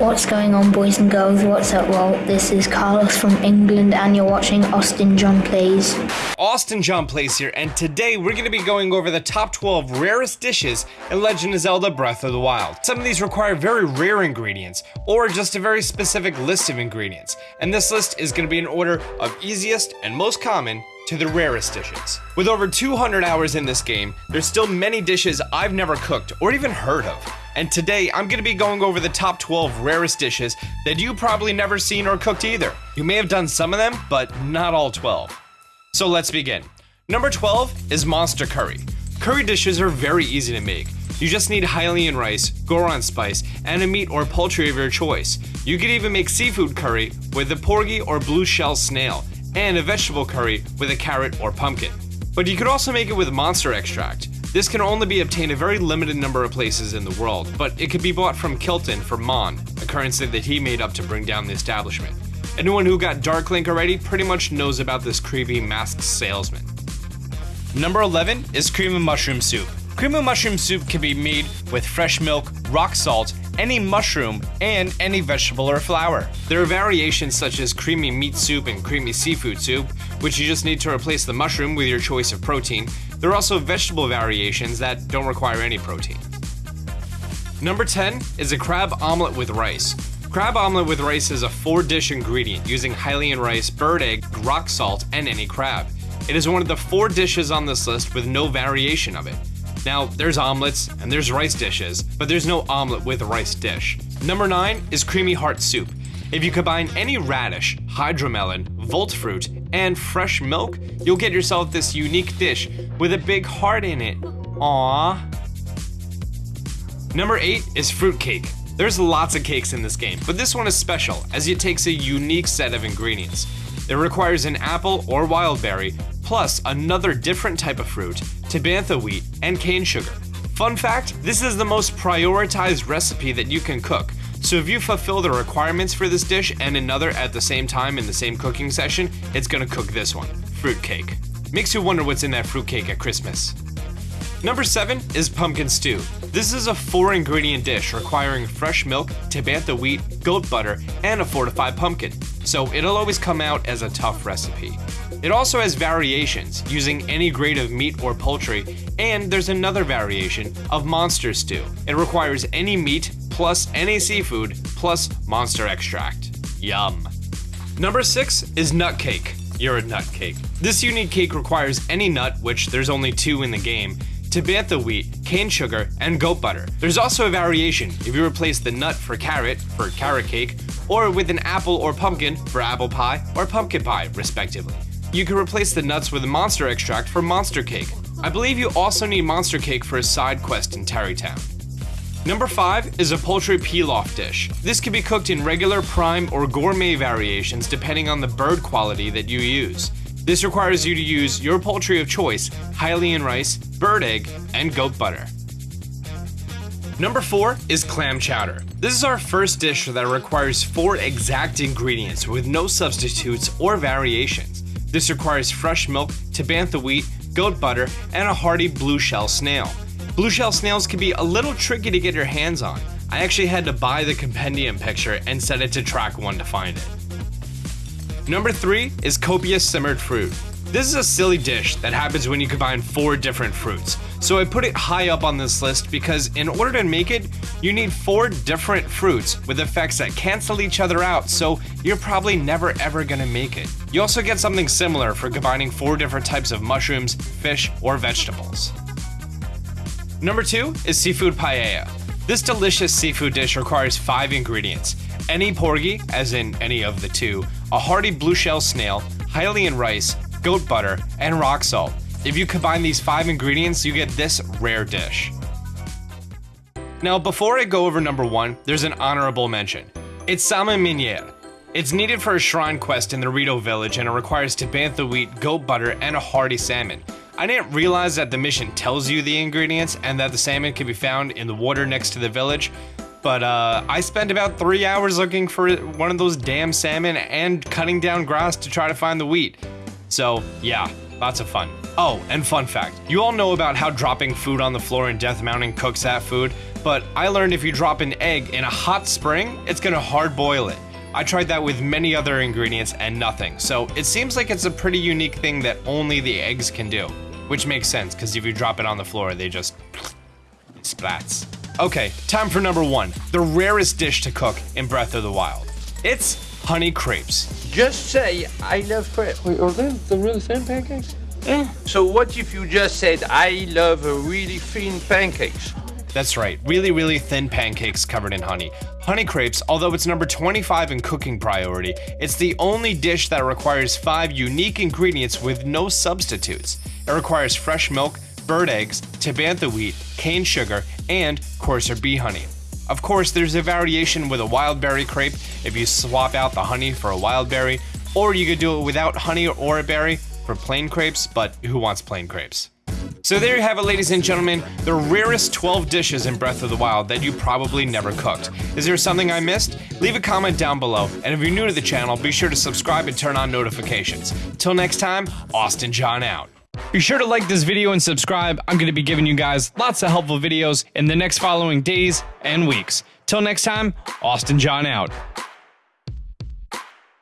What's going on, boys and girls? What's up, Walt? This is Carlos from England, and you're watching Austin John Plays. Austin John Plays here, and today we're going to be going over the top 12 rarest dishes in Legend of Zelda Breath of the Wild. Some of these require very rare ingredients, or just a very specific list of ingredients, and this list is going to be in order of easiest and most common to the rarest dishes. With over 200 hours in this game, there's still many dishes I've never cooked or even heard of. And today I'm gonna be going over the top 12 rarest dishes that you probably never seen or cooked either. You may have done some of them, but not all 12. So let's begin. Number 12 is Monster Curry. Curry dishes are very easy to make. You just need Hylian rice, Goron spice, and a meat or poultry of your choice. You could even make seafood curry with a porgy or blue shell snail, and a vegetable curry with a carrot or pumpkin. But you could also make it with monster extract. This can only be obtained a very limited number of places in the world, but it could be bought from Kilton for Mon, a currency that he made up to bring down the establishment. Anyone who got Dark Link already pretty much knows about this creepy masked salesman. Number 11 is cream of mushroom soup. Cream of mushroom soup can be made with fresh milk, rock salt, any mushroom, and any vegetable or flour. There are variations such as creamy meat soup and creamy seafood soup, which you just need to replace the mushroom with your choice of protein. There are also vegetable variations that don't require any protein. Number 10 is a crab omelet with rice. Crab omelet with rice is a four dish ingredient using Hylian rice, bird egg, rock salt, and any crab. It is one of the four dishes on this list with no variation of it. Now, there's omelets and there's rice dishes, but there's no omelet with a rice dish. Number 9 is creamy heart soup. If you combine any radish, hydromelon, volt fruit, and fresh milk, you'll get yourself this unique dish with a big heart in it. Aww. Number 8 is fruit cake. There's lots of cakes in this game, but this one is special as it takes a unique set of ingredients. It requires an apple or wild berry, plus another different type of fruit, tabantha wheat, and cane sugar. Fun fact, this is the most prioritized recipe that you can cook, so if you fulfill the requirements for this dish and another at the same time in the same cooking session, it's gonna cook this one, fruitcake. Makes you wonder what's in that fruitcake at Christmas. Number 7 is pumpkin stew. This is a four ingredient dish requiring fresh milk, tabantha wheat, goat butter, and a fortified pumpkin, so it'll always come out as a tough recipe. It also has variations, using any grade of meat or poultry, and there's another variation of monster stew. It requires any meat, plus any seafood, plus monster extract. Yum. Number 6 is nut cake. You're a nut cake. This unique cake requires any nut, which there's only two in the game, tabantha wheat, cane sugar, and goat butter. There's also a variation if you replace the nut for carrot, for carrot cake, or with an apple or pumpkin for apple pie or pumpkin pie, respectively. You can replace the nuts with monster extract for monster cake. I believe you also need monster cake for a side quest in Tarrey Town. Number 5 is a poultry pilaf dish. This can be cooked in regular, prime, or gourmet variations depending on the bird quality that you use. This requires you to use your poultry of choice, Hylian rice, bird egg, and goat butter. Number 4 is clam chowder. This is our first dish that requires 4 exact ingredients with no substitutes or variations. This requires fresh milk, tabantha wheat, goat butter, and a hearty blue shell snail. Blue shell snails can be a little tricky to get your hands on. I actually had to buy the compendium picture and set it to track 1 to find it. Number 3 is copious simmered fruit. This is a silly dish that happens when you combine four different fruits. So I put it high up on this list because in order to make it, you need four different fruits with effects that cancel each other out, so you're probably never ever gonna make it. You also get something similar for combining four different types of mushrooms, fish, or vegetables. Number two is seafood paella. This delicious seafood dish requires five ingredients. Any porgy, as in any of the two, a hearty blue shell snail, Hylian rice, goat butter, and rock salt. If you combine these five ingredients, you get this rare dish. Now, before I go over number one, there's an honorable mention. It's salmon meuniere. It's needed for a shrine quest in the Rito village and it requires tabantha wheat, goat butter, and a hearty salmon. I didn't realize that the mission tells you the ingredients and that the salmon can be found in the water next to the village, but uh, I spent about three hours looking for one of those damn salmon and cutting down grass to try to find the wheat. So, yeah, Lots of fun. Oh, and fun fact you all know about how dropping food on the floor in Death Mountain cooks that food, but I learned if you drop an egg in a hot spring, it's gonna hard boil it. I tried that with many other ingredients and nothing, so it seems like it's a pretty unique thing that only the eggs can do. Which makes sense, because if you drop it on the floor, they just splats. Okay, time for number one the rarest dish to cook in Breath of the Wild. It's honey crepes. Just say, I love crepes. Wait, are they the really thin pancakes? Yeah. So what if you just said, I love really thin pancakes? That's right, really, really thin pancakes covered in honey. Honey crepes, although it's number 25 in cooking priority, it's the only dish that requires five unique ingredients with no substitutes. It requires fresh milk, bird eggs, tabantha wheat, cane sugar, and courser bee honey. Of course, there's a variation with a wild berry crepe if you swap out the honey for a wild berry, or you could do it without honey or a berry for plain crepes, but who wants plain crepes? So there you have it, ladies and gentlemen, the rarest 12 dishes in Breath of the Wild that you probably never cooked. Is there something I missed? Leave a comment down below, and if you're new to the channel, be sure to subscribe and turn on notifications. Till next time, Austin John out. Be sure to like this video and subscribe. I'm going to be giving you guys lots of helpful videos in the next following days and weeks. Till next time, Austin John out.